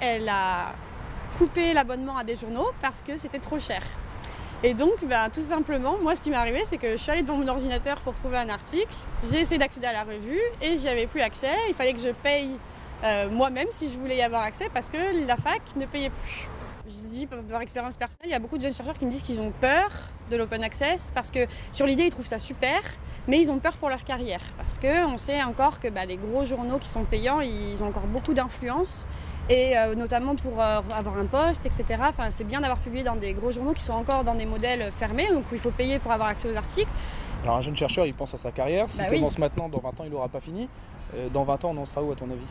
elle a coupé l'abonnement à des journaux parce que c'était trop cher. Et donc, ben, tout simplement, moi, ce qui m'est arrivé, c'est que je suis allée devant mon ordinateur pour trouver un article. J'ai essayé d'accéder à la revue et j'y avais plus accès. Il fallait que je paye euh, moi-même si je voulais y avoir accès parce que la fac ne payait plus. Je dis par expérience personnelle, il y a beaucoup de jeunes chercheurs qui me disent qu'ils ont peur de l'open access parce que sur l'idée ils trouvent ça super, mais ils ont peur pour leur carrière parce qu'on sait encore que bah, les gros journaux qui sont payants, ils ont encore beaucoup d'influence et euh, notamment pour euh, avoir un poste, etc. Enfin, c'est bien d'avoir publié dans des gros journaux qui sont encore dans des modèles fermés, donc où il faut payer pour avoir accès aux articles. Alors un jeune chercheur, il pense à sa carrière, s'il Bah commence oui. maintenant, dans 20 ans, il n'aura pas fini. Euh, dans 20 ans, on en sera où à ton avis?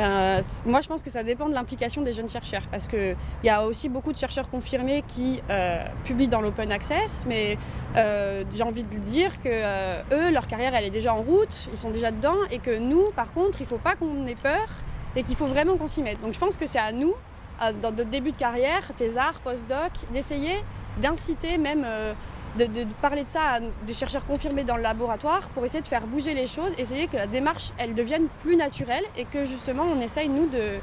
Euh, moi, je pense que ça dépend de l'implication des jeunes chercheurs, parce qu'il y a aussi beaucoup de chercheurs confirmés qui euh, publient dans l'open access, mais euh, j'ai envie de dire que eux, leur carrière, elle est déjà en route, ils sont déjà dedans, et que nous, par contre, il ne faut pas qu'on ait peur, et qu'il faut vraiment qu'on s'y mette. Donc je pense que c'est à nous, dans notre début de carrière, thésard, postdoc, d'essayer d'inciter même... de, parler de ça à des chercheurs confirmés dans le laboratoire pour essayer de faire bouger les choses, essayer que la démarche elle devienne plus naturelle et que justement on essaye nous de,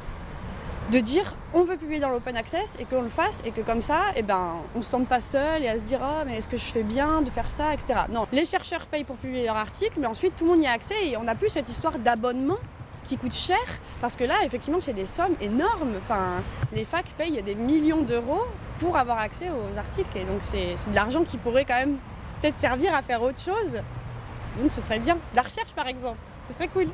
de dire on veut publier dans l'open access et qu'on le fasse et que comme ça eh ben, on se sente pas seul et à se dire oh mais est-ce que je fais bien de faire ça etc. Non, les chercheurs payent pour publier leur article mais ensuite tout le monde y a accès et on n'a plus cette histoire d'abonnement qui coûte cher parce que là effectivement c'est des sommes énormes. Enfin, les facs payent des millions d'euros pour avoir accès aux articles et donc c'est de l'argent qui pourrait quand même peut-être servir à faire autre chose. Donc ce serait bien. La recherche par exemple, ce serait cool.